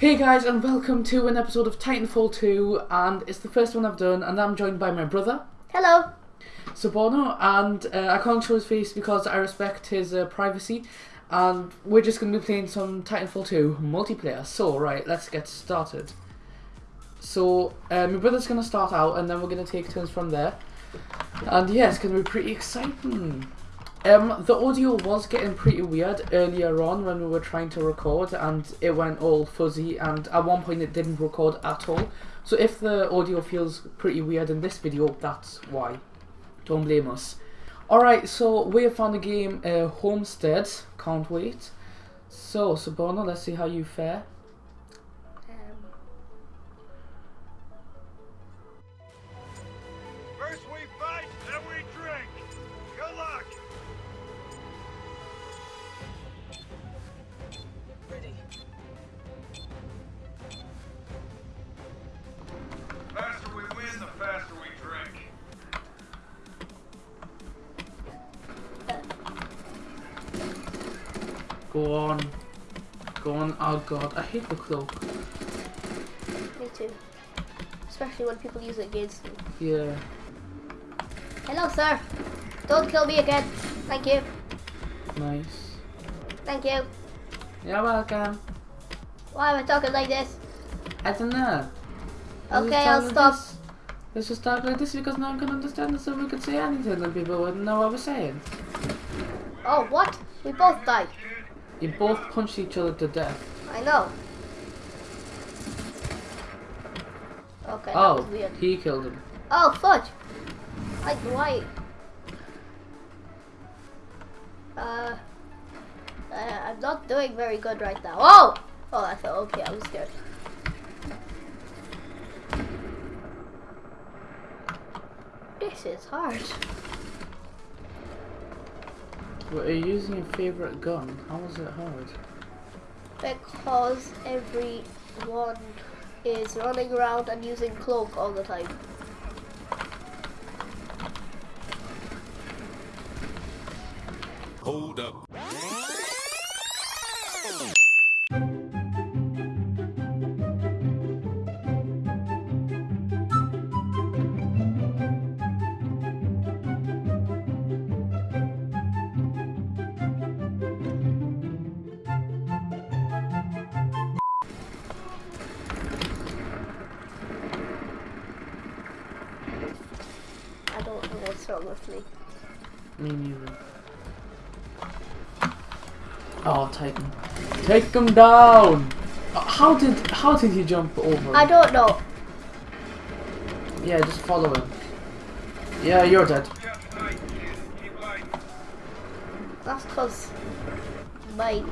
Hey guys, and welcome to an episode of Titanfall 2, and it's the first one I've done, and I'm joined by my brother, Hello. Sabono, and uh, I can't show his face because I respect his uh, privacy, and we're just going to be playing some Titanfall 2 multiplayer. So, right, let's get started. So, uh, my brother's going to start out, and then we're going to take turns from there. And yeah, it's going to be pretty exciting. Um, the audio was getting pretty weird earlier on when we were trying to record and it went all fuzzy and at one point it didn't record at all. So if the audio feels pretty weird in this video, that's why. Don't blame us. Alright, so we have found the game uh, Homestead. Can't wait. So, Sabona, let's see how you fare. Go on. Go on. Oh god, I hate the cloak. Me too. Especially when people use it against me. Yeah. Hello, sir. Don't kill me again. Thank you. Nice. Thank you. You're welcome. Why am I talking like this? I don't know. Okay, I'll stop. This. Let's just talk like this because no one can understand us so we could say anything and people wouldn't know what we're saying. Oh, what? We both died. You both punched each other to death. I know. Okay, that oh, was weird. he killed him. Oh, fudge. Like, why? Uh, uh, I'm not doing very good right now. Oh! Oh, I felt okay. I was scared. This is hard. But are you using your favourite gun? How is it hard? Because everyone is running around and using cloak all the time. Hold up. I don't know what's wrong with me. Me neither. Oh, Titan. Take him down! Uh, How did how did he jump over? I don't know. Yeah, just follow him. Yeah, you're dead. Yeah, tonight, kid. Keep light. That's because my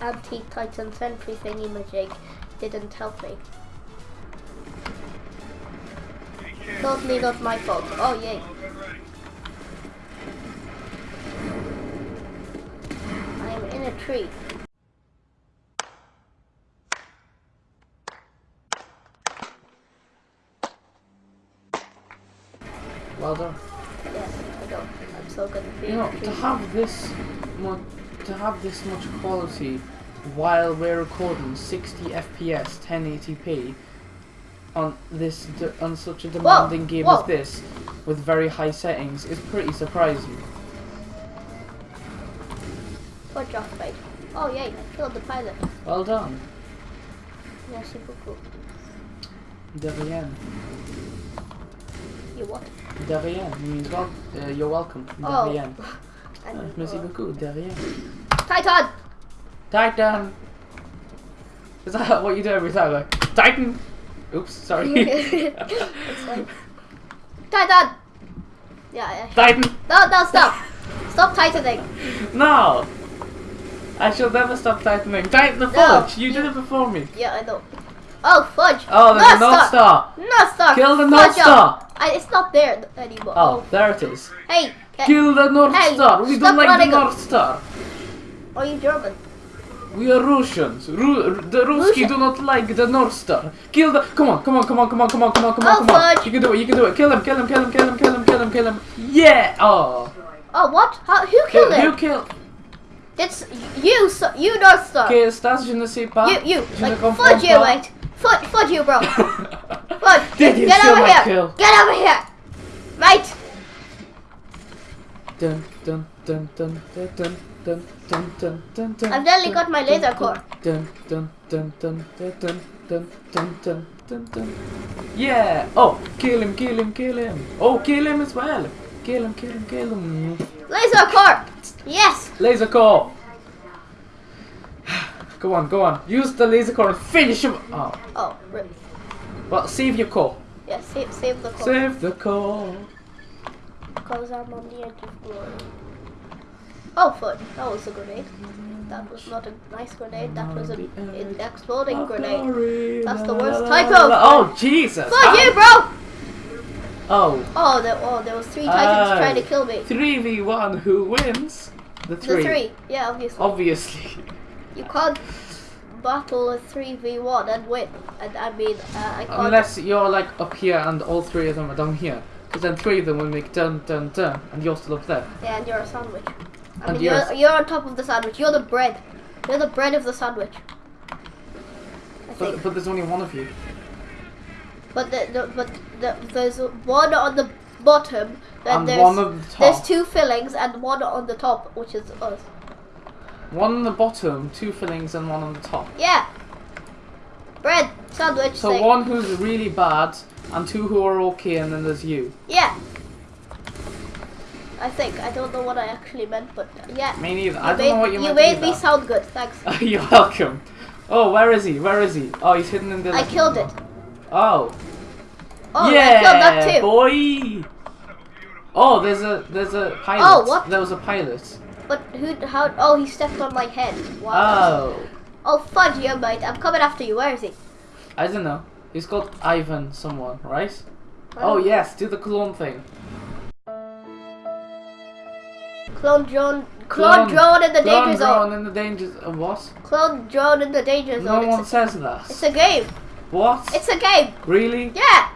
anti-Titan sentry thingy magic didn't help me. Hey, kid. Totally not my fault. Oh yay. All good ready. I am in a tree. Well done. Yes, I know. I'm so good at being You know, in a to have this much, to have this much quality while we're recording 60 FPS, 1080p on this on such a demanding game whoa. as this, with very high settings, is pretty surprising. Good job, mate. Oh yay, I killed the pilot. Well done, Merci beaucoup. de rien. You what? De rien means well, uh, you're welcome. De Oh. rien. Uh, merci uh, beaucoup. De rien. Titan! Titan. Is that what you do every time? Like Titan. Oops, sorry. it's like Titan! Yeah, yeah. Titan. No, no, stop! Stop tightening! No! I shall never stop tightening. Tighten the No, fudge! you you- did it before me. Yeah, I know. Oh, fudge! Oh, there's a North North Star! North Star! Kill the North. Star! I, it's not there anymore. Oh, there it is. Hey! Kill the North Hey, Star! We don't like the. North Star! Are you German? We are Russians. Ru- the Ruski Russian. do not like the North Star. Kill the. Come on, come on, come on, come on, come on, come on, come on, Oh, come on. fudge. You can do it, you can do it. Kill him, kill him, kill him, kill him, kill him, kill him, kill him. Yeah! Oh. Oh, what? How, who Who, killed who him? killed? It's you, so, you North Star. Ok, Stas, je ne sais pas. You, you, Je like, foot you, mate. Foot, foot you, bro. Foot, Did you get over here. kill? Get over here. Mate. Dun dun, dun, dun, dun, dun, dun, dun, dun, dun, dun, I've nearly got my laser core. Dun, dun, dun, dun, dun, dun, dun, dun, dun, dun, dun. Yeah! Oh, kill him, kill him, kill him. Oh, kill him as well. Kill him, kill him, kill him. Laser core. Yes. Laser core. Go on, go on. Use the laser core and finish him. Oh, Oh, rip. well, save your core. Yeah, save, save the core. Save the core. Because I'm on the edge of glory. Oh, foot. That was a grenade. That was not a nice grenade. That was an On the edge an exploding grenade. That's the worst type of- Oh, Jesus. Fuck Ah. you, bro! Oh, Oh, there, oh, there was three titans Aye. trying to kill me. 3v1, who wins? The three. The three. three. Yeah, obviously. Obviously. You can't battle a 3v1 and win. And I mean, uh, I can't. Unless you're like up here and all three of them are down here. Because then three of them will make dun dun dun and you're still up there. Yeah, and you're a sandwich. I mean, you're you're, on top of the sandwich. You're the bread. You're the bread of the sandwich. But, but there's only one of you. But the, the but the, there's one on the bottom. Then And there's one on the there's two fillings and one on the top, which is us. One on the bottom, two fillings, and one on the top. Yeah. Bread sandwich. So thing. one who's really bad, and two who are okay, and then there's you. Yeah. I think I don't know what I actually meant, but uh, yeah. Me neither. You I don't made, know what you, you meant made to me sound good. Thanks. You're welcome. Oh, where is he? Where is he? Oh, he's hidden in the. I killed it. Oh. Oh, yeah, I killed that too. boy. Oh, there's a there's a pilot. Oh, what? There was a pilot. But who? How? Oh, he stepped on my head. Wow. Oh, Oh, fudge you, mate. I'm coming after you. Where is he? I don't know. He's called Ivan someone, right? Oh. oh yes, do the clone thing. Clone drone. Clone, drone in the clone danger drone zone. in the danger zone. Uh, what? Clone drone in the danger zone. No one it's, says a, that. it's a game. what? It's a game. really? Yeah.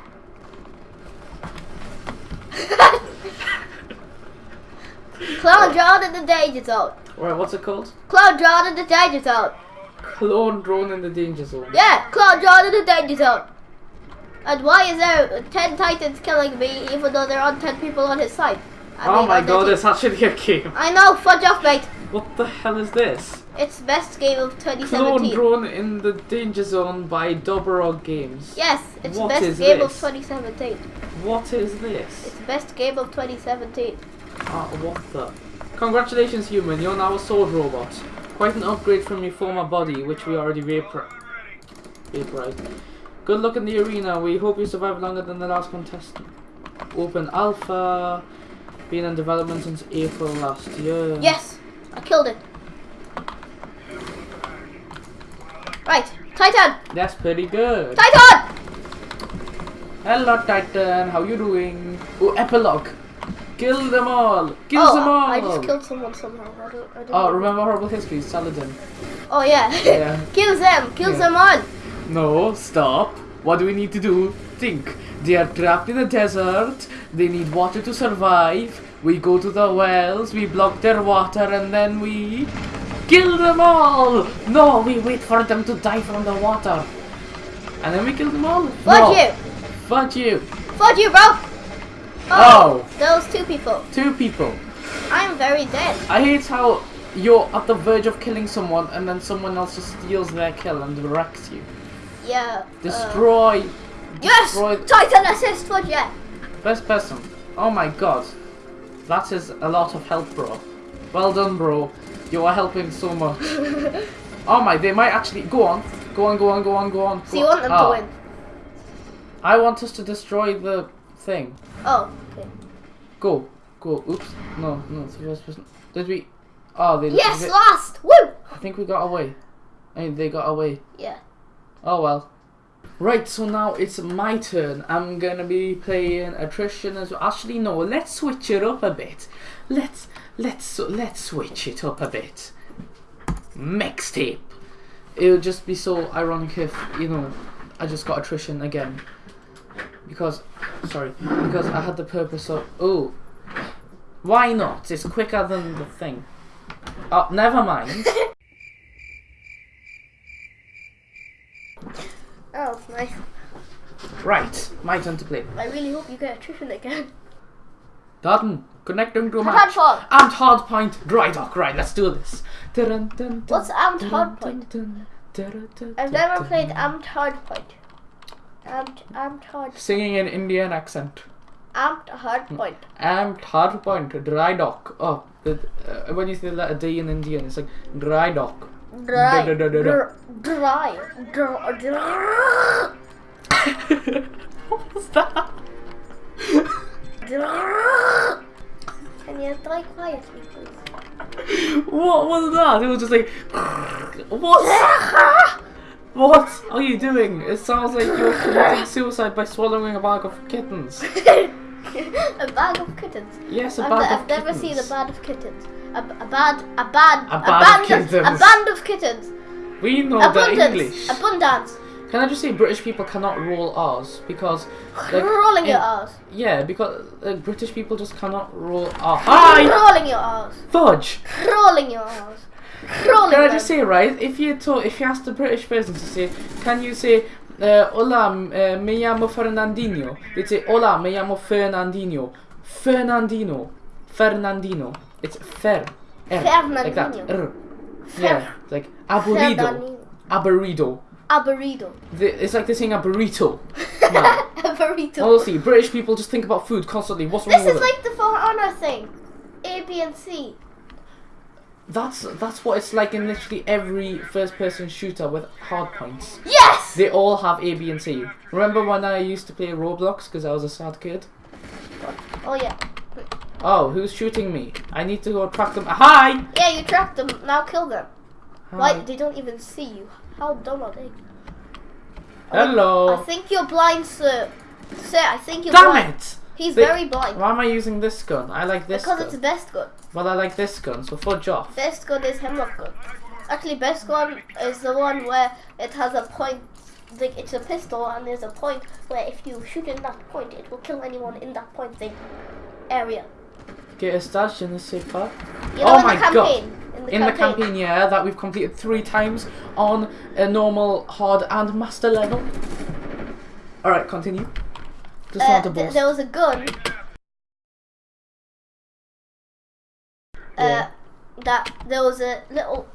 Clone drone in the danger zone. Right, what's it called? Clone drone in the danger zone. Clone drone in the danger zone. Yeah, clone drone in the danger zone. And why is there 10 titans killing me even though there aren't 10 people on his side? I oh mean, my god, it's actually a game. I know, fudge off, mate. What the hell is this? It's best game of 2017. Clone 2017. drone in the danger zone by Doborog Games. Yes, it's What best game of 2017. What is this? It's best game of 2017. Ah, what the? Congratulations, human. You're now a sword robot. Quite an upgrade from your former body, which we already vapor vaporized. Good luck in the arena. We hope you survive longer than the last contestant. Open Alpha. Been in development since April last year. Yes, I killed it. Right, Titan! That's pretty good. Titan! Hello, Titan. How you doing? Oh, epilogue. Kill them all. Kill oh, them all. I just killed someone somehow. I don't, I don't Oh, know. remember horrible history, Saladin. Oh, yeah. Yeah. Kills them! Kill Yeah. them all! No, stop. What do we need to do? Think. They are trapped in a desert. They need water to survive. We go to the wells, we block their water, and then we kill them all. No, we wait for them to die from the water. And then we kill them all. Fuck no. you! Fuck you. Fuck you, bro! Oh. Those two people. Two people. I'm very dead. I hate how you're at the verge of killing someone and then someone else just steals their kill and wrecks you. Yeah. uh, Destroy. Yes! Destroy. Titan assist, fuck yeah! Best person. Oh my god. That is a lot of help, bro. Well done, bro. You are helping so much. oh my, they might actually. Go on. Go on, go on, go on, go on. So you want them Ah, to win? I want us to destroy the thing. Oh, okay. Go. Go. Oops. No, no, it's the first person. Did we. Oh, they. Yes, they- last! Woo! I think we got away. I mean, they got away. Yeah. Oh well. Right, so now it's my turn. I'm gonna be playing attrition as well. Actually, no. Let's switch it up a bit. Let's let's let's switch it up a bit. Mixtape. It would just be so ironic if you know I just got attrition again because sorry because I had the purpose of oh why not? It's quicker than the thing. Oh, never mind. Oh, nice. Right, my turn to play. I really hope you get attrition again. Done. Connecting to a Hard match. point. Amped hard point. Dry dock. Right, let's do this. Dun, dun, dun, What's amped dun, hard point? dun, dun, dun, I've never played amped hard point. Amped, amped hard, Singing in Indian accent. amped hard point. Amped hard point. Dry dock. Oh, uh, when you say the letter D in Indian, it's like dry dock. Dry, dry, dr- dr- what was that? Can you die quietly, please? What was that? It was just like, what? What are you doing? It sounds like you're committing suicide by swallowing a bag of kittens. a bag of kittens. Yes, a I've, bag I've of never kittens. seen a bag of kittens. A, a bad, a bad, A a, band of band, of, a band of kittens. We know the Abundance, English. abundance. Can I just say British people cannot roll R's because like Rolling your R's. Yeah, because like, British people just cannot roll. Hi, Rolling your R's. fudge. Rolling your R's. Rolling Can I just say right? If you told, if you asked a British person to say, can you say, uh, "Hola, uh, me llamo Fernandinho"? They'd say, "Hola, me llamo Fernandinho." Fernandino, Fernandino. It's fer. Er, r, Like that. Fernandinho. R. Yeah, like aburrido. Fernandinho. Aburrido. A burrito. The- It's like they're saying a burrito. Man. a burrito. Honestly, British people just think about food constantly. What's wrong this with is it? like the For Honor thing. A, B, and C. That's that's what it's like in literally every first-person shooter with hard points. Yes! They all have A, B, and C. Remember when I used to play Roblox because I was a sad kid? Oh, yeah. Oh, who's shooting me? I need to go track them. Hi! Yeah, you tracked them. Now kill them. Hi. Why? They don't even see you. How dumb are they? Oh, Hello. I think you're blind, sir. Sir, I think you're Damn blind. it! He's They- very blind. Why am I using this gun? I like this Because gun. it's the best gun. But I like this gun, so fudge off. Best gun is Hemlok gun. Actually, best gun is the one where it has a point. Like it's a pistol, and there's a point where if you shoot in that point, it will kill anyone in that point thing area. Get a stash in the super. You know, Oh my God. In the In campaign. the campaign, yeah, that we've completed three times on a normal, hard, and master level. Alright, continue. Just Uh, not a th- boss. there was a gun. Uh, that there was a little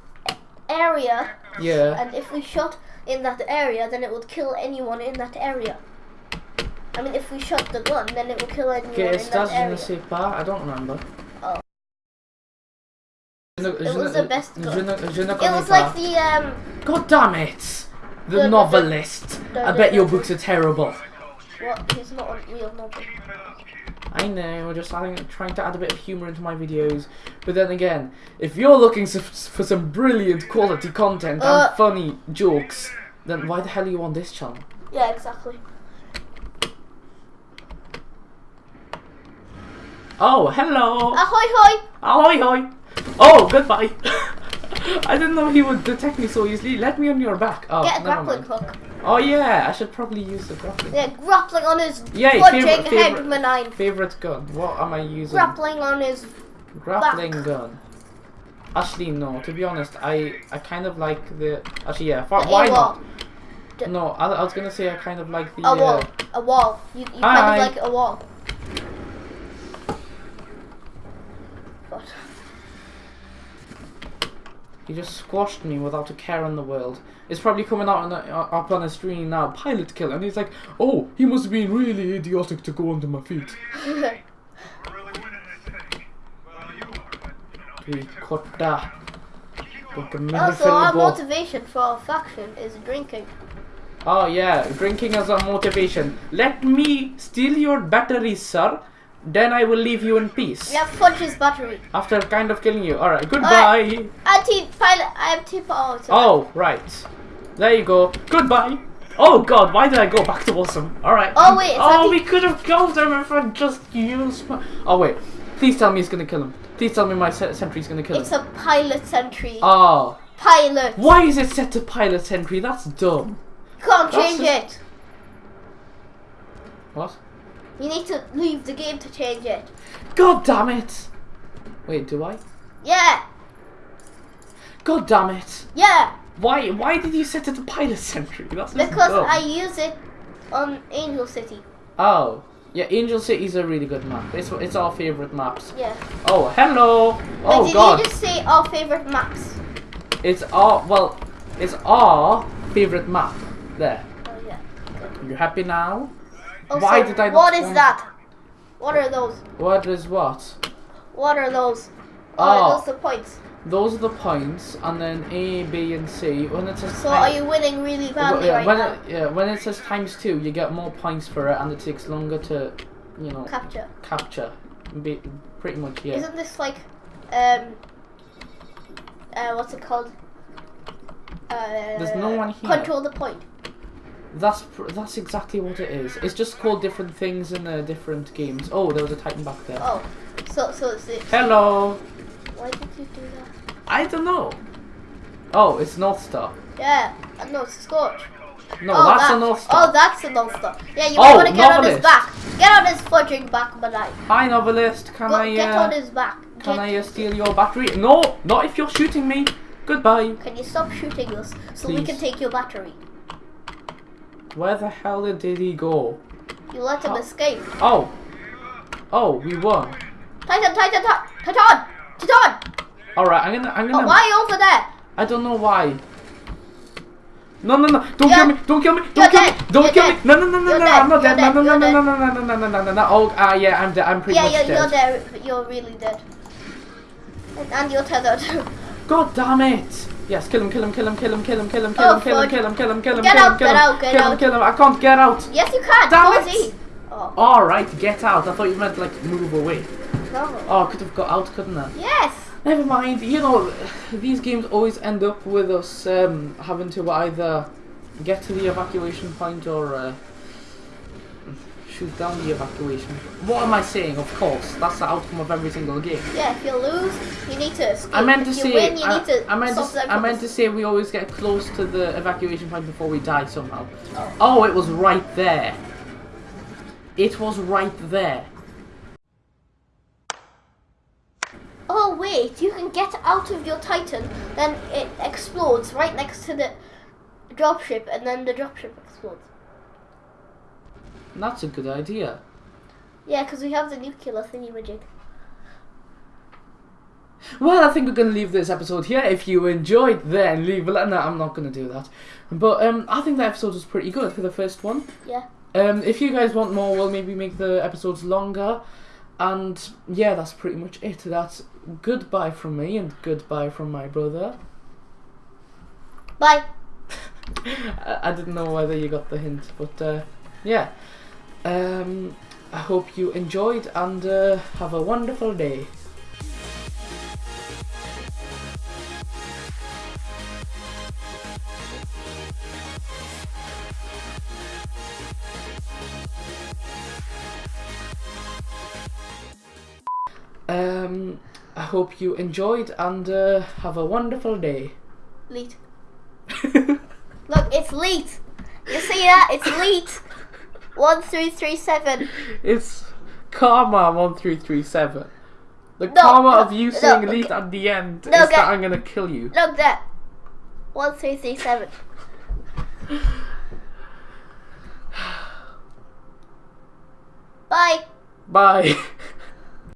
area, Yeah. and if we shot in that area, then it would kill anyone in that area. I mean, if we shot the gun, then it will kill anyone Get a in that stash in the super. I don't remember. Oh. Je It was the best gun. Je ne, je ne It was like the um. God damn it! The The- the- novelist. the- I bet your books are terrible. What? He's not a real novel. I know, just adding, trying to add a bit of humour into my videos. But then again, if you're looking for some brilliant quality content Uh. and funny jokes, then why the hell are you on this channel? Yeah, exactly. Oh, hello! Ahoy hoy! Ahoy hoy! Oh, goodbye! I didn't know he would detect me so easily. Let me on your back. Oh, Get a grappling hook. Oh yeah, I should probably use the grappling. Yeah, grappling on his Yay, fudging favourite- head favourite- benign. Favorite gun? What am I using? Grappling on his. Grappling back. gun. Actually, no. To be honest, I I kind of like the. Actually, yeah. Why, not? No, I, I was gonna say I kind of like the. A wall. Uh, A wall. You, you kind of like a wall. What? He just squashed me without a care in the world. It's probably coming out on the, uh, up on the screen now. Pilot kill, and he's like, "Oh, he must have been really idiotic to go under my feet." We're really winning this thing. Well, you are, but, you know. He cut that. But the also, our motivation for our faction is drinking. Oh yeah, drinking as a motivation. Let me steal your batteries, sir. Then I will leave you in peace. We have battery. After kind of killing you. Alright, goodbye. i Anti-pilot. I have Anti-pilot. Oh, right. There you go. Goodbye. Oh god, why did I go back to awesome? Alright. Oh, wait, Oh, we could have killed him if I just used my... Oh wait. Please tell me he's gonna kill him. Please tell me my se- sentry's gonna kill It's him. It's a pilot sentry. Oh. pilot. Why is it set to pilot sentry? That's dumb. Can't That's change it. What? You need to leave the game to change it. God damn it. Wait, do I? Yeah. God damn it! Yeah, Why? Why did you set it to Pilot Sentry? That's because dumb. I use it on Angel City. Oh, yeah. Angel City is a really good map. It's it's our favorite maps. Yeah. Oh, hello. Wait, oh did God. you just say our favorite maps? It's our well. It's our favorite map. There. Oh yeah. You happy now? Oh, Why so did I What is that? What are those? What is what? What are those? Oh, Oh. are those the points? Those are the points, and then A, B, and C. When it says So time- are you winning really badly yeah, right when now? it, yeah, when it says times two, you get more points for it, and it takes longer to, you know, Capture. capture. Be, pretty much, yeah. Isn't this like, um, uh, what's it called? Uh, There's no one here. Control the point. That's pr- that's exactly what it is. It's just called different things in the different games. Oh, there was a Titan back there. Oh, so so it's it. Hello. Why did you do that? I don't know. Oh, it's North Star. Yeah, uh, no, it's Scorch. No, oh, that's that- a North Star. Oh, that's a North Star. Yeah, you Oh, want to get on his back. Get on his fudging back, Manai. Hi, novelist. Can Go, I get uh, on his back. can Get- I uh, steal your battery? No, not if you're shooting me. Goodbye. Can you stop shooting us so we can take your battery? Where the hell did he go? You let him Oh. escape. Oh. Oh, we won. Titan, Titan, Titan, Titan, Titan. All right, I'm gonna. I'm Oh, gonna. why over there? I don't know why. No, no, no! Don't kill me! Don't kill me! Don't kill me! Don't kill me! No, no, no, no, no! I'm not dead! No, no, no, no, no, no, no, no, no, no, no, no! Oh, ah, yeah, I'm dead. I'm pretty much you're, dead. you're there. But you're really dead. And, and you're tethered. God damn it! Yes, kill him, kill him, kill him, kill him, kill him, kill him, kill Oh, him, kill him, kill him, kill him, kill him, kill him, kill him, kill him, kill him! I can't get out. yes, you can. Damn it. Oh All right, get out. I thought you meant like move away. no. Oh, I could have got out, couldn't I? Yes. Never mind. You know, these games always end up with us um, having to either get to the evacuation point or uh, shoot down the evacuation. What am I saying? Of course, that's the outcome of every single game. Yeah. If you lose, you need to escape. I meant to if you say, win, you I, need to I meant to, I meant to say we always get close to the evacuation point before we die somehow. Oh. Oh, it was right there. It was right there. Oh wait, you can get out of your Titan, then it explodes right next to the dropship, and then the dropship explodes. That's a good idea. Yeah, because we have the nuclear thingy magic. Well, I think we're going to leave this episode here. If you enjoyed, then leave a like. No, I'm not going to do that. But um, I think the episode was pretty good for the first one. Yeah. Um, if you guys want more, we'll maybe make the episodes longer. And yeah, that's pretty much it. That's goodbye from me and goodbye from my brother. Bye. I, I didn't know whether you got the hint, but uh, yeah. Um, I hope you enjoyed and uh, have a wonderful day. Um, I hope you enjoyed and uh, have a wonderful day. Leet. Look, it's Leet. You see that? It's Leet. One three three seven. It's Karma one three three seven. The No, karma no, of you no, saying okay. at the end is okay. that I'm gonna kill you. Look there. One three three seven. Bye. Bye.